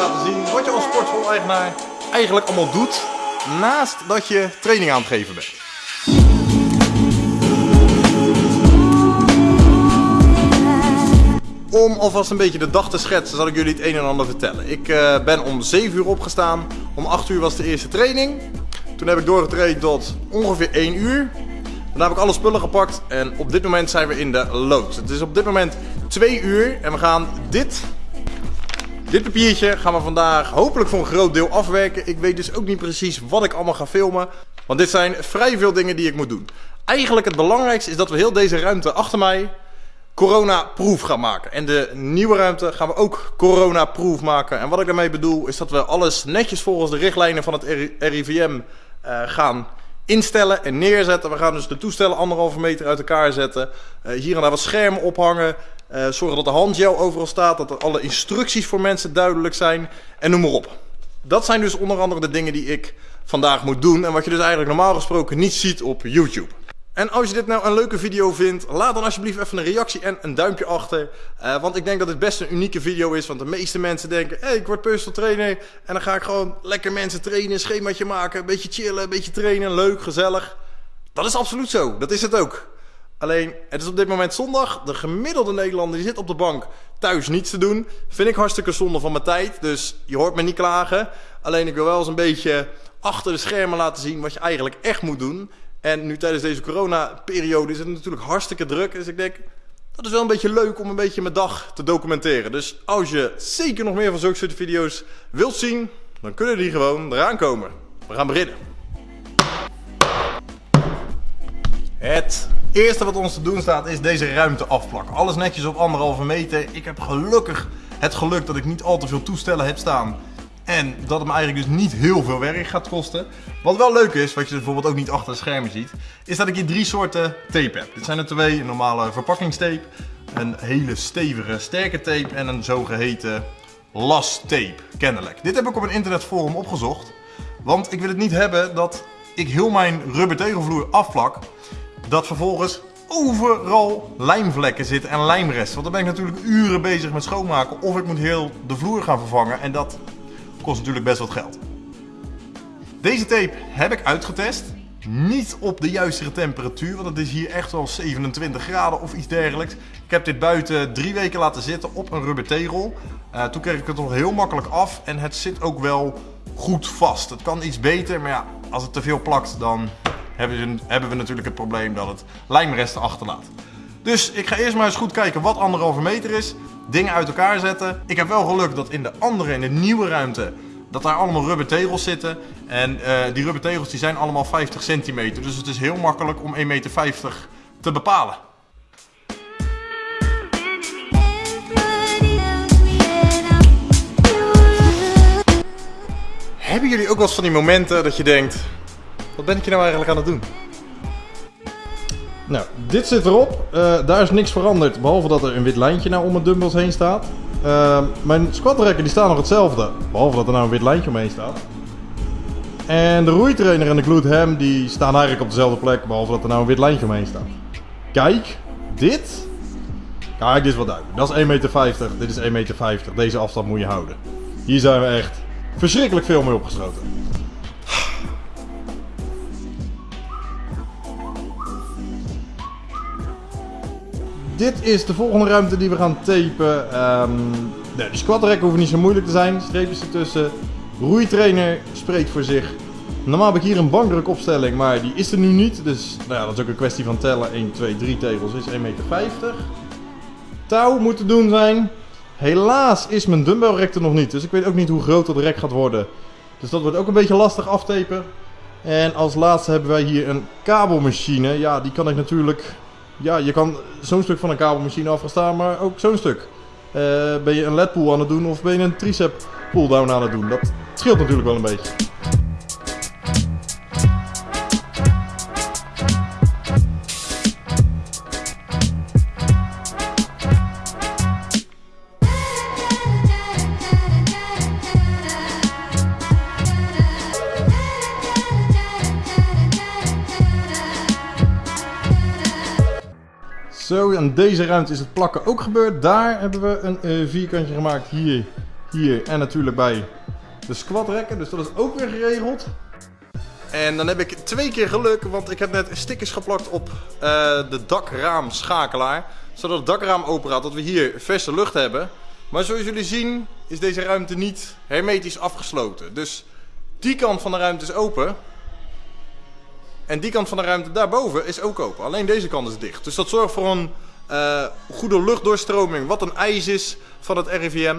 laten zien wat je als sportschool-eigenaar eigenlijk allemaal doet naast dat je training aan het geven bent. Om alvast een beetje de dag te schetsen zal ik jullie het een en ander vertellen. Ik uh, ben om 7 uur opgestaan, om 8 uur was de eerste training. Toen heb ik doorgetraind tot ongeveer 1 uur. Daarna heb ik alle spullen gepakt en op dit moment zijn we in de loods. Het is op dit moment 2 uur en we gaan dit dit papiertje gaan we vandaag hopelijk voor een groot deel afwerken. Ik weet dus ook niet precies wat ik allemaal ga filmen. Want dit zijn vrij veel dingen die ik moet doen. Eigenlijk het belangrijkste is dat we heel deze ruimte achter mij corona-proof gaan maken. En de nieuwe ruimte gaan we ook corona-proof maken. En wat ik daarmee bedoel is dat we alles netjes volgens de richtlijnen van het RIVM eh, gaan instellen en neerzetten. We gaan dus de toestellen anderhalve meter uit elkaar zetten. Uh, hier en daar wat schermen ophangen. Uh, zorgen dat de handgel overal staat. Dat er alle instructies voor mensen duidelijk zijn. En noem maar op. Dat zijn dus onder andere de dingen die ik vandaag moet doen. En wat je dus eigenlijk normaal gesproken niet ziet op YouTube. En als je dit nou een leuke video vindt, laat dan alsjeblieft even een reactie en een duimpje achter. Uh, want ik denk dat dit best een unieke video is. Want de meeste mensen denken, hé, hey, ik word personal trainer. En dan ga ik gewoon lekker mensen trainen, schemaatje maken, een beetje chillen, een beetje trainen, leuk, gezellig. Dat is absoluut zo, dat is het ook. Alleen, het is op dit moment zondag. De gemiddelde Nederlander die zit op de bank thuis niets te doen. Vind ik hartstikke zonde van mijn tijd. Dus je hoort me niet klagen. Alleen ik wil wel eens een beetje achter de schermen laten zien wat je eigenlijk echt moet doen. En nu tijdens deze corona-periode is het natuurlijk hartstikke druk. Dus ik denk, dat is wel een beetje leuk om een beetje mijn dag te documenteren. Dus als je zeker nog meer van zulke soort video's wilt zien, dan kunnen die gewoon eraan komen. We gaan beginnen. Het eerste wat ons te doen staat is deze ruimte afplakken. Alles netjes op anderhalve meter. Ik heb gelukkig het geluk dat ik niet al te veel toestellen heb staan. En dat het me eigenlijk dus niet heel veel werk gaat kosten. Wat wel leuk is, wat je bijvoorbeeld ook niet achter de schermen ziet, is dat ik hier drie soorten tape heb. Dit zijn er twee, een normale verpakkingstape, een hele stevige sterke tape en een zogeheten tape, kennelijk. Dit heb ik op een internetforum opgezocht, want ik wil het niet hebben dat ik heel mijn rubber tegelvloer afplak, dat vervolgens overal lijmvlekken zitten en lijmresten. Want dan ben ik natuurlijk uren bezig met schoonmaken of ik moet heel de vloer gaan vervangen en dat kost natuurlijk best wat geld. Deze tape heb ik uitgetest. Niet op de juiste temperatuur, want het is hier echt wel 27 graden of iets dergelijks. Ik heb dit buiten drie weken laten zitten op een rubber tegel. Uh, toen kreeg ik het nog heel makkelijk af en het zit ook wel goed vast. Het kan iets beter, maar ja, als het te veel plakt dan hebben we, hebben we natuurlijk het probleem dat het lijmresten achterlaat. Dus ik ga eerst maar eens goed kijken wat anderhalve meter is. Dingen uit elkaar zetten. Ik heb wel geluk dat in de andere, in de nieuwe ruimte, dat daar allemaal rubber tegels zitten. En uh, die rubber tegels die zijn allemaal 50 centimeter. Dus het is heel makkelijk om 1,50 meter te bepalen. Hebben jullie ook wel eens van die momenten dat je denkt... Wat ben ik je nou eigenlijk aan het doen? Nou, dit zit erop. Uh, daar is niks veranderd, behalve dat er een wit lijntje nou om mijn dumbbells heen staat. Uh, mijn squatrekken die staan nog hetzelfde, behalve dat er nou een wit lijntje omheen staat. En de roeitrainer en de glute ham die staan eigenlijk op dezelfde plek, behalve dat er nou een wit lijntje omheen staat. Kijk, dit. Kijk, dit is wat duidelijk. Dat is 1,50 meter, dit is 1,50 meter. Deze afstand moet je houden. Hier zijn we echt verschrikkelijk veel mee opgesloten. Dit is de volgende ruimte die we gaan tapen. Nee, de squatrek hoeft niet zo moeilijk te zijn. Streepjes ertussen. Roeitrainer spreekt voor zich. Normaal heb ik hier een bankdrukopstelling, maar die is er nu niet. Dus nou ja, dat is ook een kwestie van tellen. 1, 2, 3 tegels is 1,50 meter. Touw moet te doen zijn. Helaas is mijn dumbbellrek er nog niet. Dus ik weet ook niet hoe groot dat rek gaat worden. Dus dat wordt ook een beetje lastig aftapen. En als laatste hebben wij hier een kabelmachine. Ja, die kan ik natuurlijk ja, je kan zo'n stuk van een kabelmachine afgestaan, maar ook zo'n stuk. Uh, ben je een led pull aan het doen of ben je een tricep pull down aan het doen? Dat scheelt natuurlijk wel een beetje. Deze ruimte is het plakken ook gebeurd. Daar hebben we een uh, vierkantje gemaakt. Hier hier en natuurlijk bij de squatrekken. Dus dat is ook weer geregeld. En dan heb ik twee keer geluk, want ik heb net stickers geplakt op uh, de dakraamschakelaar. Zodat het dakraam open gaat, dat we hier verse lucht hebben. Maar zoals jullie zien is deze ruimte niet hermetisch afgesloten. Dus die kant van de ruimte is open. En die kant van de ruimte daarboven is ook open. Alleen deze kant is dicht. Dus dat zorgt voor een uh, goede luchtdoorstroming. Wat een eis is van het RIVM.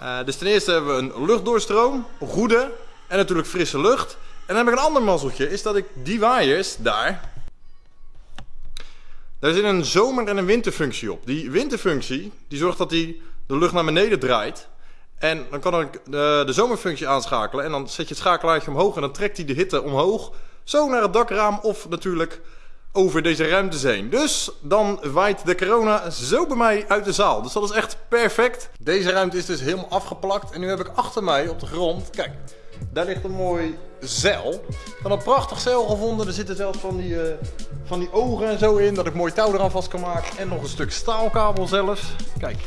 Uh, dus ten eerste hebben we een luchtdoorstroom, goede en natuurlijk frisse lucht. En dan heb ik een ander mazzeltje, is dat ik die waaiers daar... Daar zit een zomer- en een winterfunctie op. Die winterfunctie, die zorgt dat die de lucht naar beneden draait. En dan kan ik de, de zomerfunctie aanschakelen. En dan zet je het schakelaartje omhoog en dan trekt hij de hitte omhoog. Zo naar het dakraam of natuurlijk over deze ruimte heen. Dus dan waait de corona zo bij mij uit de zaal. Dus dat is echt perfect. Deze ruimte is dus helemaal afgeplakt. En nu heb ik achter mij op de grond, kijk, daar ligt een mooi zeil. Ik had een prachtig zeil gevonden. Er zitten zelfs van die, uh, van die ogen en zo in. Dat ik mooi touw eraan vast kan maken. En nog een stuk staalkabel zelfs. Kijk.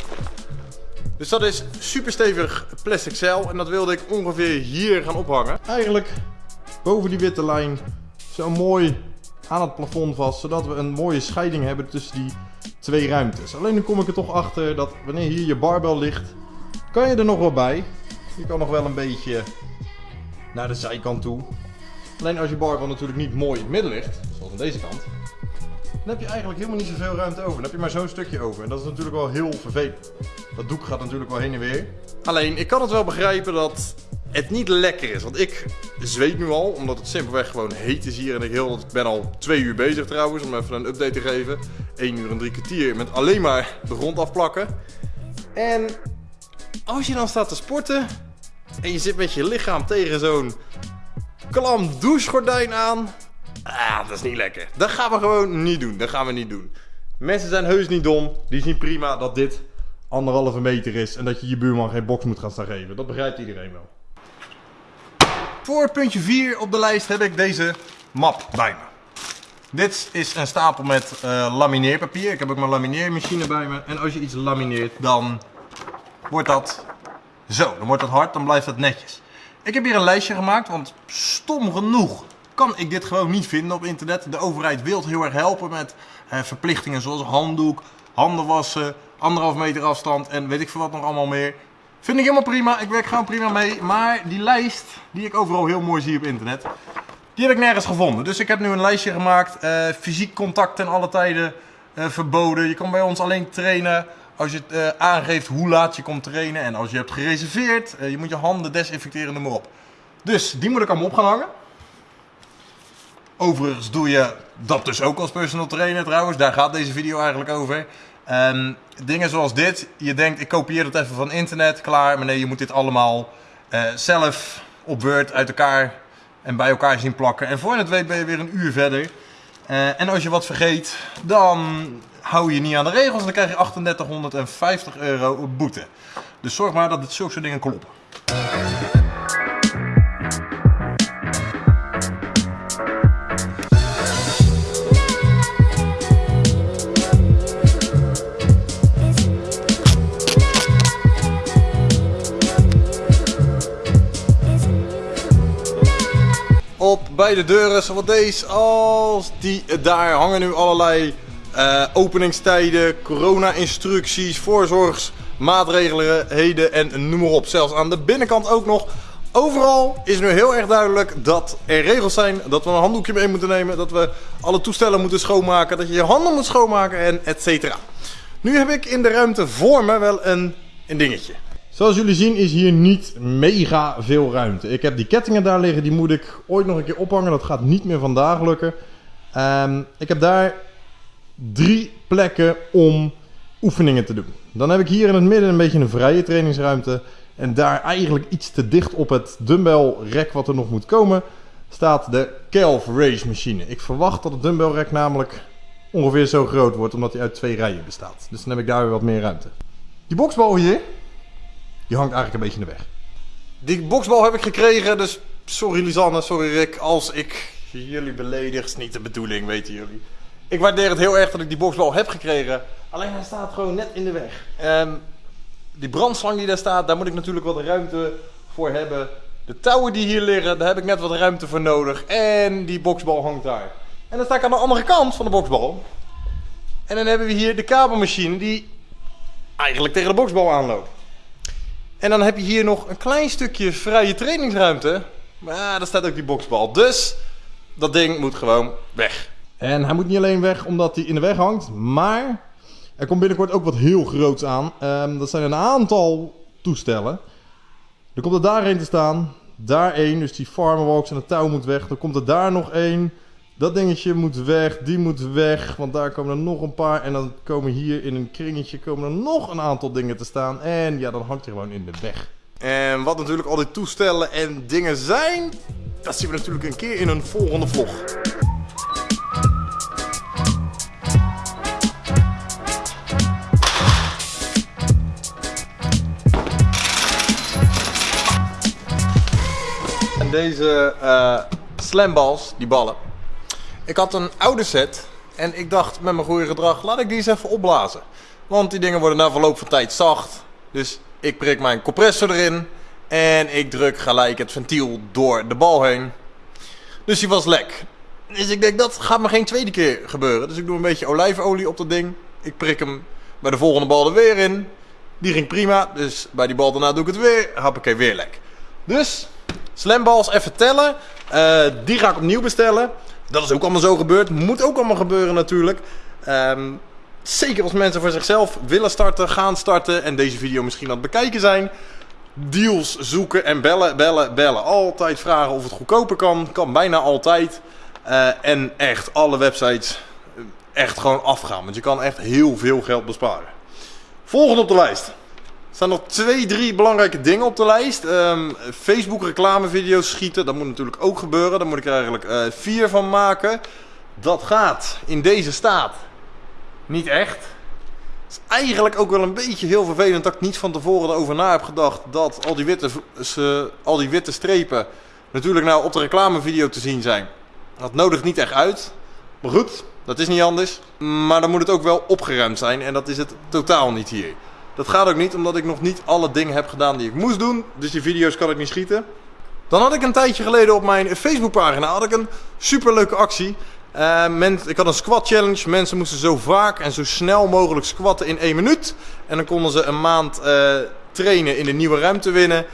Dus dat is super stevig plastic zeil. En dat wilde ik ongeveer hier gaan ophangen. Eigenlijk boven die witte lijn. Zo mooi aan het plafond vast. Zodat we een mooie scheiding hebben tussen die twee ruimtes. Alleen nu kom ik er toch achter dat wanneer hier je barbel ligt. Kan je er nog wel bij. Je kan nog wel een beetje naar de zijkant toe. Alleen als je barbel natuurlijk niet mooi in het midden ligt, zoals aan deze kant, dan heb je eigenlijk helemaal niet zoveel ruimte over. Dan heb je maar zo'n stukje over. En dat is natuurlijk wel heel vervelend. Dat doek gaat natuurlijk wel heen en weer. Alleen, ik kan het wel begrijpen dat het niet lekker is. Want ik zweet nu al, omdat het simpelweg gewoon heet is hier. En ik, heel, ik ben al twee uur bezig trouwens, om even een update te geven. 1 uur en drie kwartier met alleen maar de grond afplakken. En als je dan staat te sporten en je zit met je lichaam tegen zo'n klam douchegordijn aan. Ah, dat is niet lekker. Dat gaan we gewoon niet doen. Dat gaan we niet doen. Mensen zijn heus niet dom. Die zien prima dat dit anderhalve meter is en dat je je buurman geen box moet gaan staan geven. Dat begrijpt iedereen wel. Voor puntje 4 op de lijst heb ik deze map bij me. Dit is een stapel met uh, lamineerpapier. Ik heb ook mijn lamineermachine bij me. En als je iets lamineert, dan wordt dat zo. Dan wordt dat hard, dan blijft dat netjes. Ik heb hier een lijstje gemaakt, want stom genoeg kan ik dit gewoon niet vinden op internet. De overheid wil heel erg helpen met uh, verplichtingen zoals handdoek, handen wassen, anderhalf meter afstand en weet ik veel wat nog allemaal meer. Vind ik helemaal prima, ik werk gewoon prima mee. Maar die lijst, die ik overal heel mooi zie op internet, die heb ik nergens gevonden. Dus ik heb nu een lijstje gemaakt. Uh, fysiek contact ten alle tijden uh, verboden. Je kan bij ons alleen trainen als je uh, aangeeft hoe laat je komt trainen. En als je hebt gereserveerd. je moet je handen desinfecteren, noem maar op. Dus die moet ik allemaal op gaan hangen. Overigens doe je dat dus ook als personal trainer trouwens. Daar gaat deze video eigenlijk over. Um, dingen zoals dit. Je denkt, ik kopieer het even van internet, klaar. Maar nee, je moet dit allemaal uh, zelf op Word uit elkaar en bij elkaar zien plakken. En voor je het weet ben je weer een uur verder. Uh, en als je wat vergeet, dan hou je niet aan de regels. Dan krijg je 3850 euro boete. Dus zorg maar dat dit zulke soort dingen kloppen. Op beide deuren, zowel deze als die daar hangen nu allerlei uh, openingstijden, corona-instructies, voorzorgsmaatregelen en noem maar op. Zelfs aan de binnenkant ook nog. Overal is nu heel erg duidelijk dat er regels zijn, dat we een handdoekje mee moeten nemen, dat we alle toestellen moeten schoonmaken, dat je je handen moet schoonmaken en et cetera. Nu heb ik in de ruimte voor me wel een, een dingetje. Zoals jullie zien is hier niet mega veel ruimte. Ik heb die kettingen daar liggen, die moet ik ooit nog een keer ophangen. Dat gaat niet meer vandaag lukken. Um, ik heb daar drie plekken om oefeningen te doen. Dan heb ik hier in het midden een beetje een vrije trainingsruimte. En daar eigenlijk iets te dicht op het dumbbell rek wat er nog moet komen, staat de Calf Race machine. Ik verwacht dat het dumbbell rek namelijk ongeveer zo groot wordt, omdat hij uit twee rijen bestaat. Dus dan heb ik daar weer wat meer ruimte. Die boksbal hier, die hangt eigenlijk een beetje in de weg. Die boksbal heb ik gekregen, dus sorry Lisanne, sorry Rick, als ik jullie beledig, is niet de bedoeling, weten jullie. Ik waardeer het heel erg dat ik die boksbal heb gekregen, alleen hij staat gewoon net in de weg. Um, die brandslang die daar staat, daar moet ik natuurlijk wat ruimte voor hebben. De touwen die hier liggen, daar heb ik net wat ruimte voor nodig. En die boksbal hangt daar. En dan sta ik aan de andere kant van de boksbal. En dan hebben we hier de kabelmachine die eigenlijk tegen de boksbal aanloopt. En dan heb je hier nog een klein stukje vrije trainingsruimte. Maar daar staat ook die boksbal. Dus dat ding moet gewoon weg. En hij moet niet alleen weg omdat hij in de weg hangt, maar er komt binnenkort ook wat heel groots aan. Ehm, dat zijn een aantal toestellen. Er komt er daarheen te staan. Daar één, dus die farmerwalks en het touw moet weg. Dan komt er daar nog één. Dat dingetje moet weg, die moet weg, want daar komen er nog een paar. En dan komen hier in een kringetje komen er nog een aantal dingen te staan. En ja, dan hangt hij gewoon in de weg. En wat natuurlijk al die toestellen en dingen zijn, dat zien we natuurlijk een keer in een volgende vlog. En deze uh, slamballs, die ballen. Ik had een oude set en ik dacht met mijn goede gedrag, laat ik die eens even opblazen. Want die dingen worden na verloop van tijd zacht. Dus ik prik mijn compressor erin en ik druk gelijk het ventiel door de bal heen. Dus die was lek. Dus ik denk, dat gaat me geen tweede keer gebeuren. Dus ik doe een beetje olijfolie op dat ding. Ik prik hem bij de volgende bal er weer in. Die ging prima. Dus bij die bal daarna doe ik het weer. Hoppakee, weer lek. Dus, slamballs even tellen. Uh, die ga ik opnieuw bestellen. Dat is ook allemaal zo gebeurd. Moet ook allemaal gebeuren natuurlijk. Um, zeker als mensen voor zichzelf willen starten, gaan starten en deze video misschien aan het bekijken zijn. Deals zoeken en bellen, bellen, bellen. Altijd vragen of het goedkoper kan. Kan bijna altijd. Uh, en echt alle websites eh, echt gewoon afgaan. Want je kan echt heel veel geld besparen. Volgende op de lijst. Staan nog twee, drie belangrijke dingen op de lijst. Um, Facebook reclamevideo's schieten, dat moet natuurlijk ook gebeuren. Daar moet ik er eigenlijk uh, vier van maken. Dat gaat in deze staat niet echt. Het is eigenlijk ook wel een beetje heel vervelend dat ik niet van tevoren erover na heb gedacht dat al die witte, uh, al die witte strepen natuurlijk nou op de reclamevideo te zien zijn. Dat nodigt niet echt uit. Maar goed, dat is niet anders. Maar dan moet het ook wel opgeruimd zijn en dat is het totaal niet hier. Dat gaat ook niet omdat ik nog niet alle dingen heb gedaan die ik moest doen. Dus die video's kan ik niet schieten. Dan had ik een tijdje geleden op mijn Facebookpagina had ik een superleuke actie. Uh, ik had een squat challenge. Mensen moesten zo vaak en zo snel mogelijk squatten in één minuut. En dan konden ze een maand uh, trainen in de nieuwe ruimte winnen.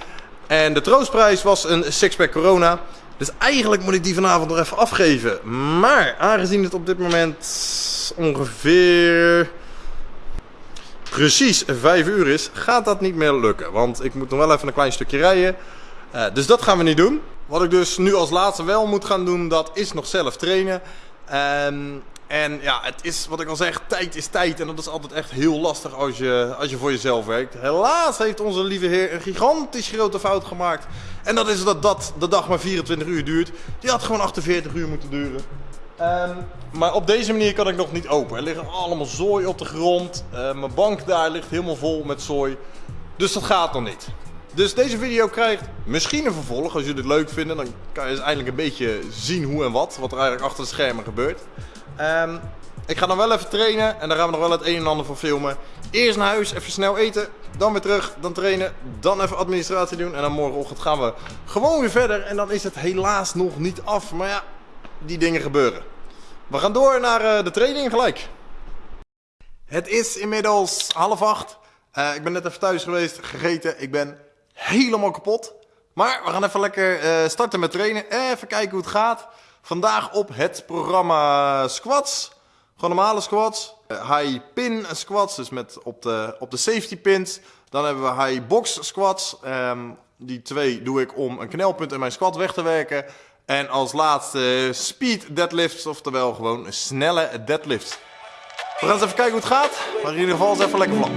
En de troostprijs was een sixpack corona. Dus eigenlijk moet ik die vanavond nog even afgeven. Maar aangezien het op dit moment ongeveer precies 5 uur is, gaat dat niet meer lukken. Want ik moet nog wel even een klein stukje rijden. Uh, dus dat gaan we niet doen. Wat ik dus nu als laatste wel moet gaan doen, dat is nog zelf trainen. Um, en ja, het is wat ik al zeg, tijd is tijd. En dat is altijd echt heel lastig als je, als je voor jezelf werkt. Helaas heeft onze lieve heer een gigantisch grote fout gemaakt. En dat is dat, dat de dag maar 24 uur duurt. Die had gewoon 48 uur moeten duren. Um, maar op deze manier kan ik nog niet open. Er liggen allemaal zooi op de grond. Uh, mijn bank daar ligt helemaal vol met zooi. Dus dat gaat nog niet. Dus deze video krijgt misschien een vervolg. Als jullie het leuk vinden, dan kan je eindelijk een beetje zien hoe en wat. Wat er eigenlijk achter de schermen gebeurt. Um, ik ga dan wel even trainen en daar gaan we nog wel het een en ander van filmen. Eerst naar huis, even snel eten, dan weer terug, dan trainen, dan even administratie doen. En dan morgenochtend gaan we gewoon weer verder. En dan is het helaas nog niet af. Maar ja, die dingen gebeuren. We gaan door naar uh, de training gelijk. Het is inmiddels half acht. Uh, ik ben net even thuis geweest, gegeten. Ik ben helemaal kapot. Maar we gaan even lekker uh, starten met trainen. Even kijken hoe het gaat. Vandaag op het programma squats. Gewoon normale squats. high pin squats, dus met op de, op de safety pins. Dan hebben we high box squats. Um, die twee doe ik om een knelpunt in mijn squat weg te werken. En als laatste speed deadlifts, oftewel gewoon snelle deadlifts. We gaan eens even kijken hoe het gaat. Maar in ieder geval is even lekker vlak.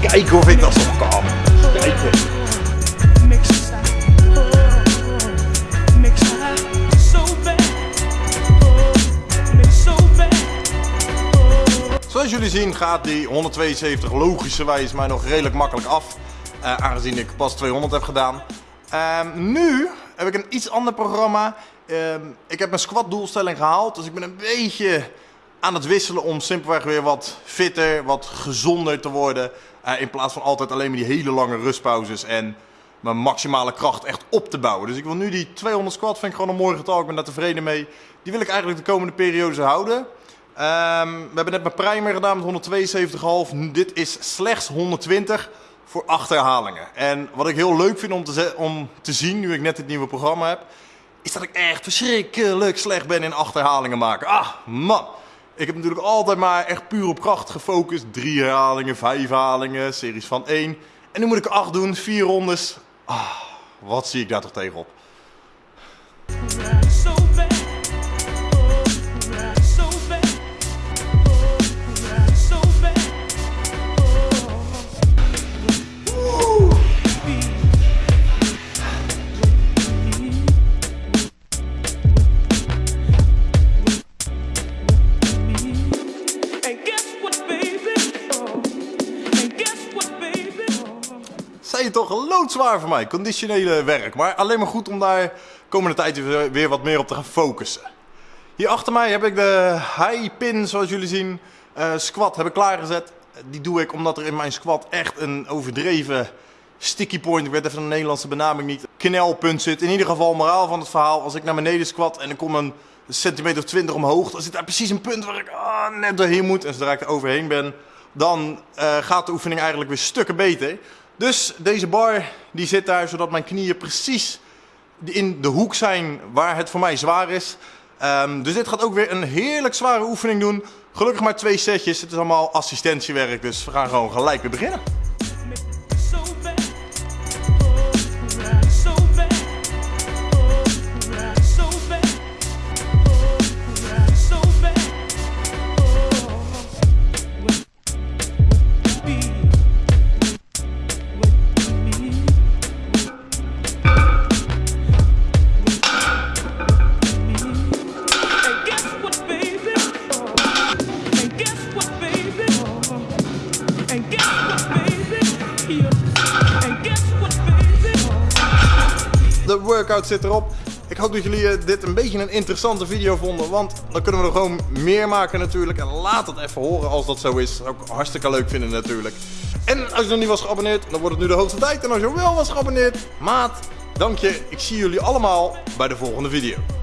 Kijken of ik dat zo kan. Zien gaat die 172 logischerwijs mij nog redelijk makkelijk af. Uh, aangezien ik pas 200 heb gedaan. Um, nu heb ik een iets ander programma. Um, ik heb mijn squat doelstelling gehaald. Dus ik ben een beetje aan het wisselen om simpelweg weer wat fitter, wat gezonder te worden. Uh, in plaats van altijd alleen maar die hele lange rustpauzes en mijn maximale kracht echt op te bouwen. Dus ik wil nu die 200 squat, vind ik gewoon een mooi getal. Ik ben daar tevreden mee. Die wil ik eigenlijk de komende periode houden. Um, we hebben net mijn primer gedaan met 172,5. Dit is slechts 120 voor acht herhalingen. En wat ik heel leuk vind om te, om te zien, nu ik net dit nieuwe programma heb, is dat ik echt verschrikkelijk slecht ben in acht herhalingen maken. Ah, man. Ik heb natuurlijk altijd maar echt puur op kracht gefocust. Drie herhalingen, vijf herhalingen, series van één. En nu moet ik acht doen, vier rondes. Ah, wat zie ik daar toch tegenop? Voor mij, conditionele werk. Maar alleen maar goed om daar komende tijd weer wat meer op te gaan focussen. Hier achter mij heb ik de high pin, zoals jullie zien, uh, squat heb ik klaargezet. Die doe ik omdat er in mijn squat echt een overdreven sticky point, ik weet even de Nederlandse benaming niet, knelpunt zit. In ieder geval moraal van het verhaal, als ik naar beneden squat en ik kom een centimeter of 20 omhoog, dan zit daar precies een punt waar ik ah, net doorheen moet. En zodra ik er overheen ben, dan uh, gaat de oefening eigenlijk weer stukken beter. Dus deze bar die zit daar zodat mijn knieën precies in de hoek zijn waar het voor mij zwaar is. Um, dus dit gaat ook weer een heerlijk zware oefening doen. Gelukkig maar twee setjes. Het is allemaal assistentiewerk, dus we gaan gewoon gelijk weer beginnen. Zit erop. Ik hoop dat jullie eh, dit een beetje een interessante video vonden. Want dan kunnen we er gewoon meer maken natuurlijk. En laat het even horen als dat zo is. Dat zou ik hartstikke leuk vinden natuurlijk. En als je nog niet was geabonneerd, dan wordt het nu de hoogste tijd. En als je wel was geabonneerd, maat, dank je. Ik zie jullie allemaal bij de volgende video.